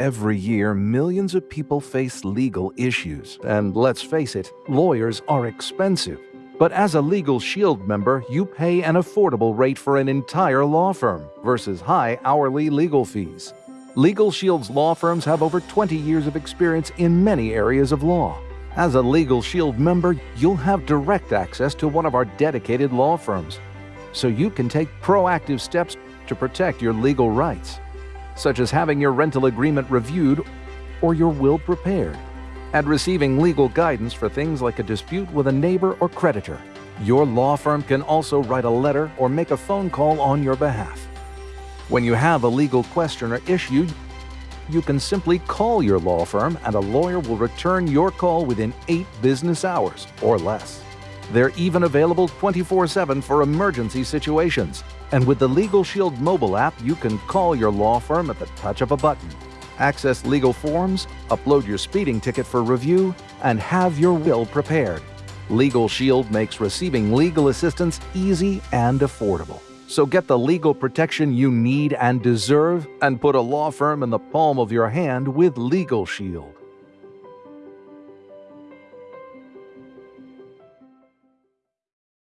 Every year, millions of people face legal issues. And let's face it, lawyers are expensive. But as a Legal Shield member, you pay an affordable rate for an entire law firm versus high hourly legal fees. Legal Shield's law firms have over 20 years of experience in many areas of law. As a Legal Shield member, you'll have direct access to one of our dedicated law firms, so you can take proactive steps to protect your legal rights, such as having your rental agreement reviewed or your will prepared, and receiving legal guidance for things like a dispute with a neighbor or creditor. Your law firm can also write a letter or make a phone call on your behalf. When you have a legal question or issue, you can simply call your law firm and a lawyer will return your call within 8 business hours or less. They're even available 24 7 for emergency situations. And with the Legal Shield mobile app, you can call your law firm at the touch of a button, access legal forms, upload your speeding ticket for review, and have your will prepared. Legal Shield makes receiving legal assistance easy and affordable. So get the legal protection you need and deserve and put a law firm in the palm of your hand with Legal Shield.